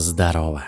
Здорово.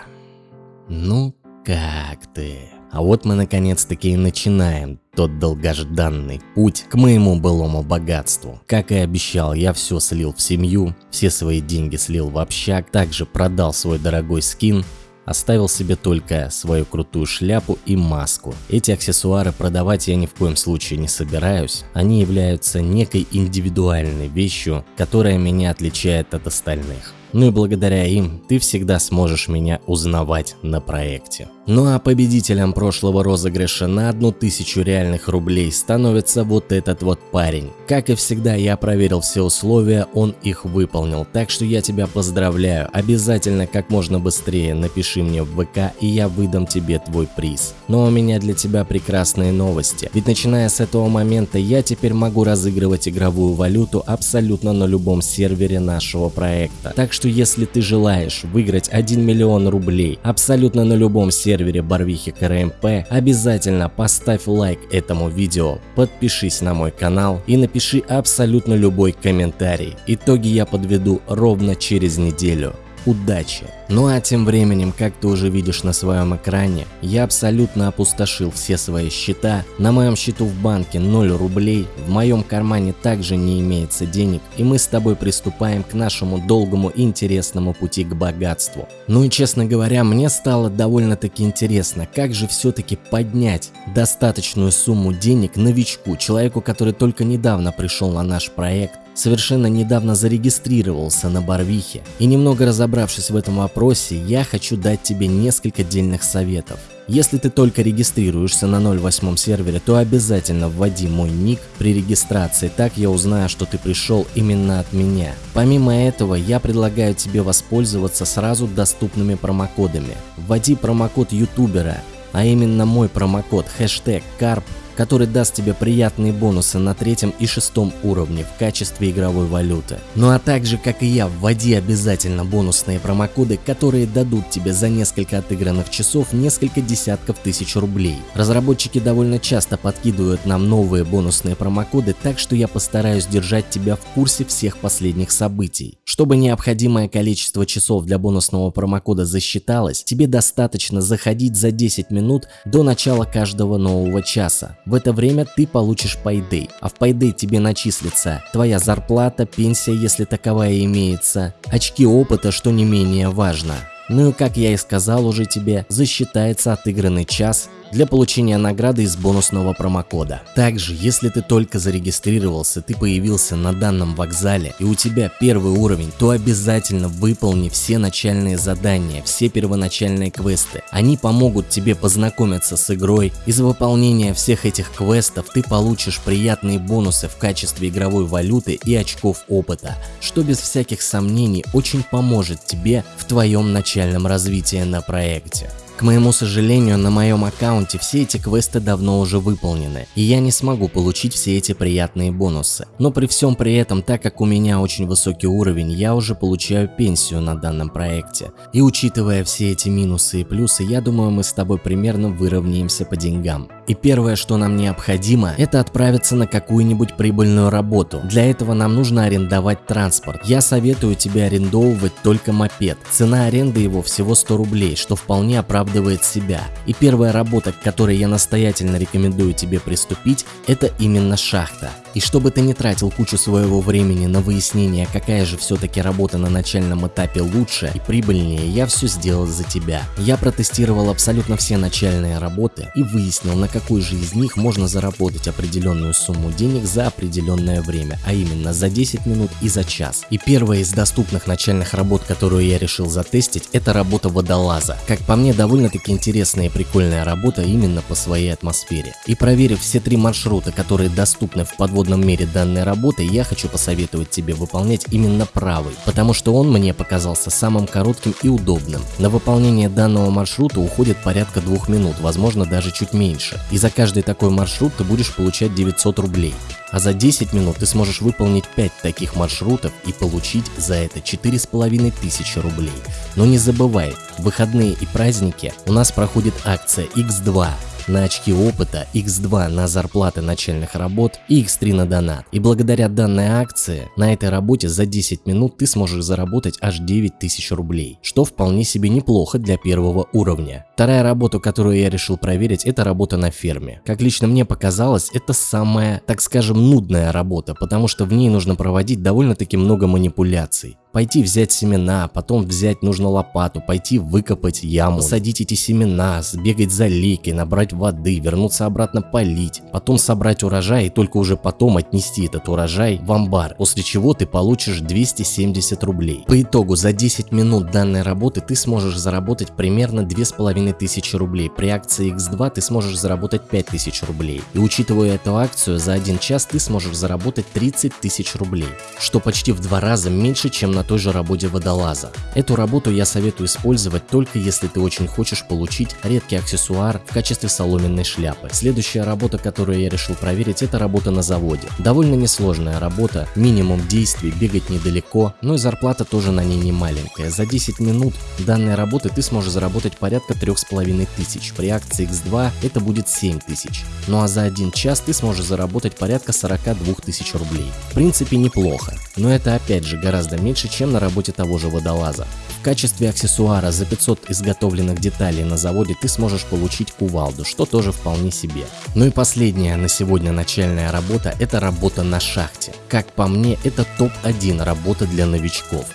Ну, как ты? А вот мы наконец-таки и начинаем тот долгожданный путь к моему былому богатству. Как и обещал, я все слил в семью, все свои деньги слил в общак, также продал свой дорогой скин, Оставил себе только свою крутую шляпу и маску. Эти аксессуары продавать я ни в коем случае не собираюсь. Они являются некой индивидуальной вещью, которая меня отличает от остальных. Ну и благодаря им ты всегда сможешь меня узнавать на проекте. Ну а победителем прошлого розыгрыша на одну тысячу реальных рублей становится вот этот вот парень. Как и всегда, я проверил все условия, он их выполнил, так что я тебя поздравляю. Обязательно как можно быстрее напиши мне в ВК и я выдам тебе твой приз. Но у меня для тебя прекрасные новости, ведь начиная с этого момента я теперь могу разыгрывать игровую валюту абсолютно на любом сервере нашего проекта. Так что если ты желаешь выиграть 1 миллион рублей абсолютно на любом сервере Барвихи КРМП, обязательно поставь лайк этому видео, подпишись на мой канал и напиши абсолютно любой комментарий. Итоги я подведу ровно через неделю. Удачи! Ну а тем временем, как ты уже видишь на своем экране, я абсолютно опустошил все свои счета. На моем счету в банке 0 рублей, в моем кармане также не имеется денег, и мы с тобой приступаем к нашему долгому и интересному пути к богатству. Ну и честно говоря, мне стало довольно-таки интересно, как же все-таки поднять достаточную сумму денег новичку, человеку, который только недавно пришел на наш проект, совершенно недавно зарегистрировался на Барвихе. И немного разобравшись в этом вопросе, я хочу дать тебе несколько дельных советов. Если ты только регистрируешься на 08 сервере, то обязательно вводи мой ник при регистрации, так я узнаю, что ты пришел именно от меня. Помимо этого, я предлагаю тебе воспользоваться сразу доступными промокодами. Вводи промокод ютубера, а именно мой промокод хэштег CARP который даст тебе приятные бонусы на третьем и шестом уровне в качестве игровой валюты. Ну а также, как и я, вводи обязательно бонусные промокоды, которые дадут тебе за несколько отыгранных часов несколько десятков тысяч рублей. Разработчики довольно часто подкидывают нам новые бонусные промокоды, так что я постараюсь держать тебя в курсе всех последних событий. Чтобы необходимое количество часов для бонусного промокода засчиталось, тебе достаточно заходить за 10 минут до начала каждого нового часа. В это время ты получишь Payday, а в Payday тебе начислится твоя зарплата, пенсия, если таковая имеется, очки опыта, что не менее важно. Ну и как я и сказал уже тебе, засчитается отыгранный час для получения награды из бонусного промокода. Также, если ты только зарегистрировался, ты появился на данном вокзале и у тебя первый уровень, то обязательно выполни все начальные задания, все первоначальные квесты. Они помогут тебе познакомиться с игрой. Из выполнения всех этих квестов ты получишь приятные бонусы в качестве игровой валюты и очков опыта, что без всяких сомнений очень поможет тебе в твоем начальном развитии на проекте. К моему сожалению, на моем аккаунте все эти квесты давно уже выполнены, и я не смогу получить все эти приятные бонусы. Но при всем при этом, так как у меня очень высокий уровень, я уже получаю пенсию на данном проекте. И учитывая все эти минусы и плюсы, я думаю мы с тобой примерно выровняемся по деньгам. И первое, что нам необходимо, это отправиться на какую-нибудь прибыльную работу. Для этого нам нужно арендовать транспорт. Я советую тебе арендовывать только мопед. Цена аренды его всего 100 рублей, что вполне оправдывает себя. И первая работа, к которой я настоятельно рекомендую тебе приступить, это именно шахта. И чтобы ты не тратил кучу своего времени на выяснение, какая же все-таки работа на начальном этапе лучше и прибыльнее, я все сделал за тебя. Я протестировал абсолютно все начальные работы и выяснил, на какой же из них можно заработать определенную сумму денег за определенное время, а именно за 10 минут и за час. И первая из доступных начальных работ, которую я решил затестить, это работа водолаза. Как по мне, довольно-таки интересная и прикольная работа именно по своей атмосфере. И проверив все три маршрута, которые доступны в подводном свободном мире данной работы, я хочу посоветовать тебе выполнять именно правый, потому что он мне показался самым коротким и удобным. На выполнение данного маршрута уходит порядка двух минут, возможно даже чуть меньше. И за каждый такой маршрут ты будешь получать 900 рублей. А за 10 минут ты сможешь выполнить 5 таких маршрутов и получить за это 4500 рублей. Но не забывай, в выходные и праздники у нас проходит акция X2 на очки опыта, x2 на зарплаты начальных работ и x3 на донат. И благодаря данной акции на этой работе за 10 минут ты сможешь заработать аж 9000 рублей, что вполне себе неплохо для первого уровня. Вторая работа, которую я решил проверить, это работа на ферме. Как лично мне показалось, это самая, так скажем, нудная работа, потому что в ней нужно проводить довольно-таки много манипуляций. Пойти взять семена, потом взять нужно лопату, пойти выкопать яму, садить эти семена, сбегать за лейкой, набрать воды, вернуться обратно полить, потом собрать урожай и только уже потом отнести этот урожай в амбар, после чего ты получишь 270 рублей. По итогу за 10 минут данной работы ты сможешь заработать примерно 2500 рублей, при акции X2 ты сможешь заработать 5000 рублей. И учитывая эту акцию, за один час ты сможешь заработать 30 тысяч рублей, что почти в два раза меньше, чем на той же работе водолаза. Эту работу я советую использовать только если ты очень хочешь получить редкий аксессуар в качестве соломенной шляпы. Следующая работа, которую я решил проверить, это работа на заводе. Довольно несложная работа, минимум действий, бегать недалеко, но и зарплата тоже на ней не маленькая. За 10 минут данной работы ты сможешь заработать порядка 3500, при акции X2 это будет 7000. Ну а за один час ты сможешь заработать порядка 42 тысяч рублей. В принципе неплохо, но это опять же гораздо меньше, чем на работе того же водолаза. В качестве аксессуара за 500 изготовленных деталей на заводе ты сможешь получить кувалду, что тоже вполне себе. Ну и последняя на сегодня начальная работа – это работа на шахте. Как по мне, это топ-1 работа для новичков.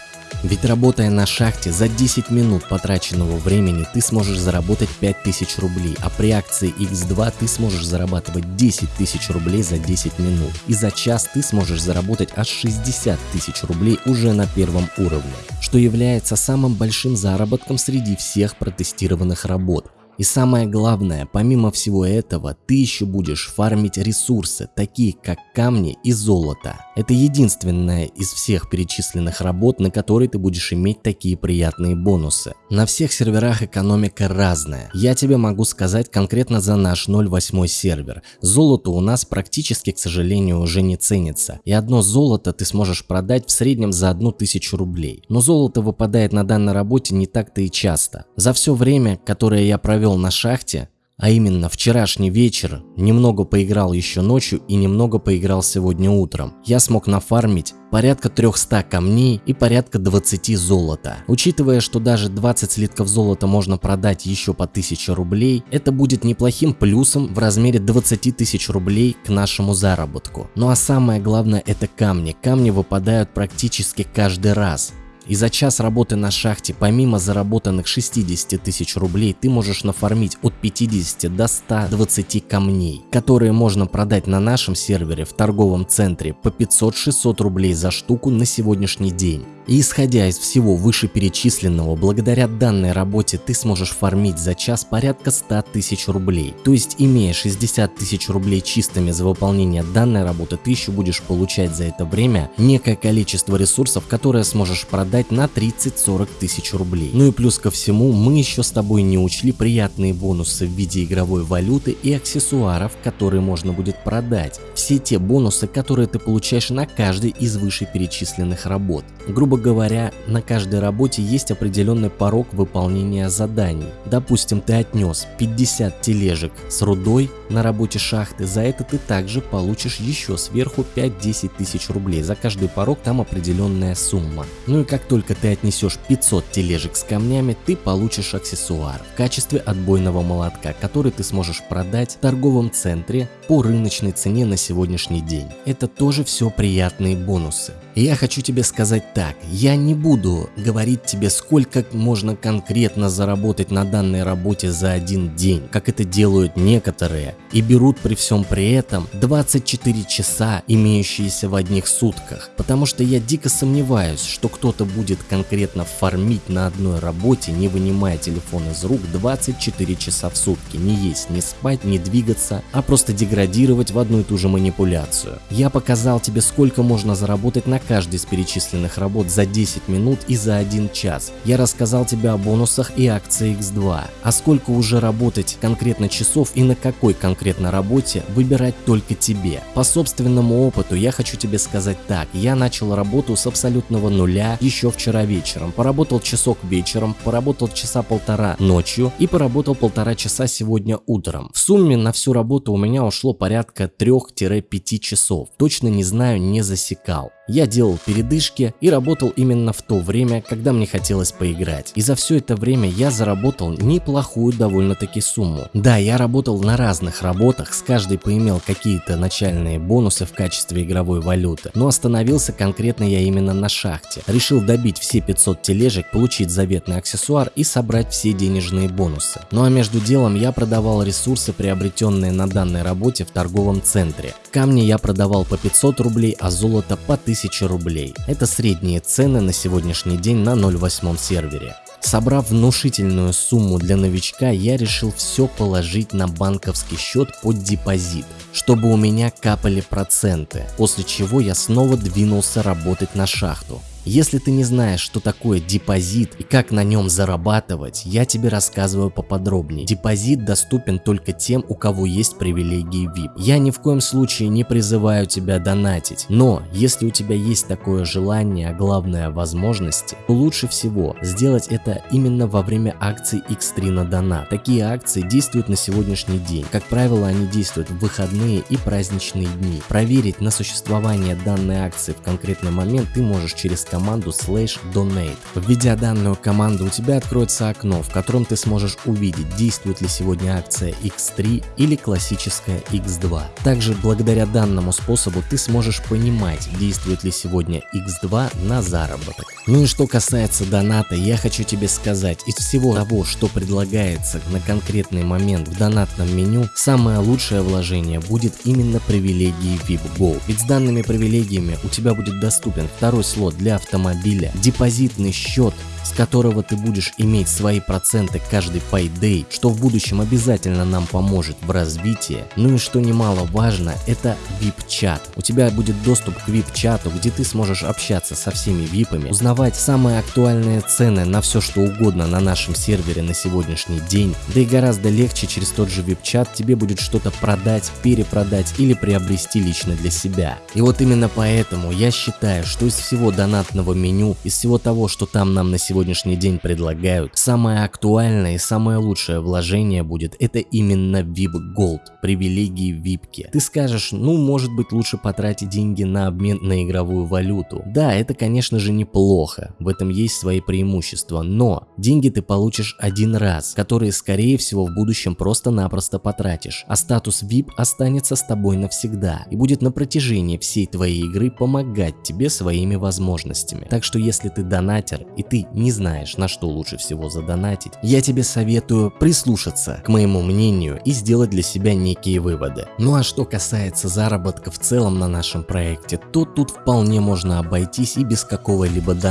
Ведь работая на шахте, за 10 минут потраченного времени ты сможешь заработать 5000 рублей, а при акции X2 ты сможешь зарабатывать 10 тысяч рублей за 10 минут. И за час ты сможешь заработать аж 60 тысяч рублей уже на первом уровне, что является самым большим заработком среди всех протестированных работ. И самое главное, помимо всего этого, ты еще будешь фармить ресурсы, такие как камни и золото. Это единственная из всех перечисленных работ, на которой ты будешь иметь такие приятные бонусы. На всех серверах экономика разная. Я тебе могу сказать конкретно за наш 08 сервер. Золото у нас практически, к сожалению, уже не ценится. И одно золото ты сможешь продать в среднем за 1000 рублей. Но золото выпадает на данной работе не так-то и часто. За все время, которое я провел провел на шахте, а именно вчерашний вечер, немного поиграл еще ночью и немного поиграл сегодня утром. Я смог нафармить порядка 300 камней и порядка 20 золота. Учитывая, что даже 20 слитков золота можно продать еще по 1000 рублей, это будет неплохим плюсом в размере 20 тысяч рублей к нашему заработку. Ну а самое главное это камни. Камни выпадают практически каждый раз. И за час работы на шахте, помимо заработанных 60 тысяч рублей, ты можешь нафармить от 50 до 120 камней, которые можно продать на нашем сервере в торговом центре по 500-600 рублей за штуку на сегодняшний день. И исходя из всего вышеперечисленного, благодаря данной работе ты сможешь фармить за час порядка 100 тысяч рублей. То есть имея 60 тысяч рублей чистыми за выполнение данной работы, ты еще будешь получать за это время некое количество ресурсов, которые сможешь продать на 30-40 тысяч рублей. Ну и плюс ко всему, мы еще с тобой не учли приятные бонусы в виде игровой валюты и аксессуаров, которые можно будет продать. Все те бонусы, которые ты получаешь на каждой из вышеперечисленных работ. Грубо говоря, на каждой работе есть определенный порог выполнения заданий. Допустим, ты отнес 50 тележек с рудой на работе шахты, за это ты также получишь еще сверху 5-10 тысяч рублей. За каждый порог там определенная сумма. Ну и как только ты отнесешь 500 тележек с камнями, ты получишь аксессуар в качестве отбойного молотка, который ты сможешь продать в торговом центре по рыночной цене на сегодняшний день. Это тоже все приятные бонусы. Я хочу тебе сказать так, я не буду говорить тебе, сколько можно конкретно заработать на данной работе за один день, как это делают некоторые, и берут при всем при этом 24 часа, имеющиеся в одних сутках, потому что я дико сомневаюсь, что кто-то будет конкретно фармить на одной работе, не вынимая телефон из рук 24 часа в сутки, не есть, не спать, не двигаться, а просто деградировать в одну и ту же манипуляцию. Я показал тебе, сколько можно заработать на каждой из перечисленных работ за 10 минут и за 1 час. Я рассказал тебе о бонусах и акции X2. А сколько уже работать конкретно часов и на какой конкретно работе выбирать только тебе. По собственному опыту я хочу тебе сказать так. Я начал работу с абсолютного нуля еще вчера вечером. Поработал часок вечером, поработал часа полтора ночью и поработал полтора часа сегодня утром. В сумме на всю работу у меня ушло порядка 3-5 часов. Точно не знаю, не засекал. Я делал передышки и работал именно в то время, когда мне хотелось поиграть. И за все это время я заработал неплохую довольно-таки сумму. Да, я работал на разных работах, с каждой поимел какие-то начальные бонусы в качестве игровой валюты, но остановился конкретно я именно на шахте. Решил добить все 500 тележек, получить заветный аксессуар и собрать все денежные бонусы. Ну а между делом я продавал ресурсы, приобретенные на данной работе в торговом центре. Камни я продавал по 500 рублей, а золото по 1000 1000 рублей. Это средние цены на сегодняшний день на 0.8 сервере. Собрав внушительную сумму для новичка, я решил все положить на банковский счет под депозит, чтобы у меня капали проценты, после чего я снова двинулся работать на шахту. Если ты не знаешь, что такое депозит и как на нем зарабатывать, я тебе рассказываю поподробнее. Депозит доступен только тем, у кого есть привилегии VIP. Я ни в коем случае не призываю тебя донатить, но если у тебя есть такое желание, а главное возможности, то лучше всего сделать это именно во время акций X3 на донат. Такие акции действуют на сегодняшний день. Как правило, они действуют в выходные и праздничные дни. Проверить на существование данной акции в конкретный момент ты можешь через команду slash donate. Введя данную команду, у тебя откроется окно, в котором ты сможешь увидеть, действует ли сегодня акция X3 или классическая X2. Также благодаря данному способу ты сможешь понимать, действует ли сегодня X2 на заработок. Ну и что касается доната, я хочу тебе сказать, из всего того, что предлагается на конкретный момент в донатном меню, самое лучшее вложение будет именно привилегии VIP Go. Ведь с данными привилегиями у тебя будет доступен второй слот для автомобиля, депозитный счет с которого ты будешь иметь свои проценты каждый payday, что в будущем обязательно нам поможет в развитии. Ну и что немаловажно, это VIP-чат. У тебя будет доступ к VIP-чату, где ты сможешь общаться со всеми VIPами, узнавать самые актуальные цены на все что угодно на нашем сервере на сегодняшний день. Да и гораздо легче через тот же VIP-чат тебе будет что-то продать, перепродать или приобрести лично для себя. И вот именно поэтому я считаю, что из всего донатного меню, из всего того, что там нам на сегодняшний день предлагают, самое актуальное и самое лучшее вложение будет это именно VIP Gold, привилегии випки. Ты скажешь, ну может быть лучше потратить деньги на обмен на игровую валюту. Да, это конечно же неплохо, в этом есть свои преимущества, но деньги ты получишь один раз, которые скорее всего в будущем просто-напросто потратишь, а статус VIP останется с тобой навсегда и будет на протяжении всей твоей игры помогать тебе своими возможностями. Так что если ты донатер и ты не знаешь, на что лучше всего задонатить, я тебе советую прислушаться к моему мнению и сделать для себя некие выводы. Ну а что касается заработка в целом на нашем проекте, то тут вполне можно обойтись и без какого-либо доната.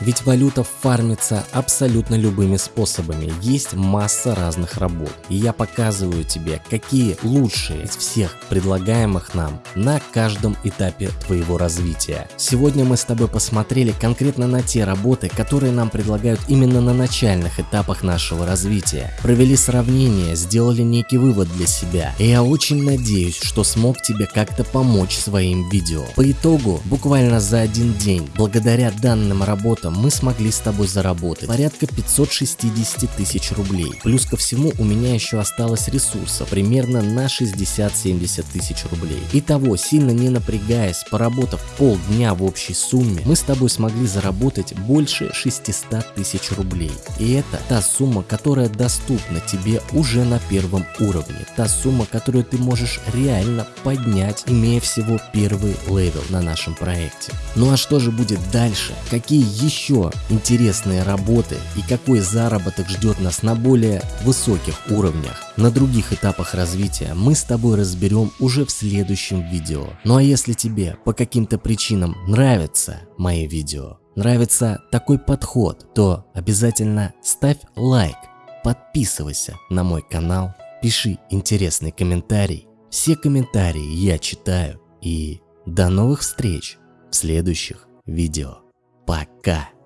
Ведь валюта фармится абсолютно любыми способами, есть масса разных работ. И я показываю тебе, какие лучшие из всех предлагаемых нам на каждом этапе твоего развития. Сегодня мы с тобой посмотрели конкретно на те работы, которые нам предлагают именно на начальных этапах нашего развития. Провели сравнение, сделали некий вывод для себя. И я очень надеюсь, что смог тебе как-то помочь своим видео. По итогу, буквально за один день, благодаря данным работам, мы смогли с тобой заработать порядка 560 тысяч рублей. Плюс ко всему у меня еще осталось ресурса примерно на 60-70 тысяч рублей. Итого, сильно не напрягаясь, поработав полдня в общей сумме, мы с тобой смогли заработать больше 600 100 тысяч рублей. И это та сумма, которая доступна тебе уже на первом уровне. Та сумма, которую ты можешь реально поднять, имея всего первый level на нашем проекте. Ну а что же будет дальше? Какие еще интересные работы и какой заработок ждет нас на более высоких уровнях? На других этапах развития мы с тобой разберем уже в следующем видео. Ну а если тебе по каким-то причинам нравятся мои видео, нравится такой подход, то обязательно ставь лайк, подписывайся на мой канал, пиши интересный комментарий. Все комментарии я читаю и до новых встреч в следующих видео. Пока!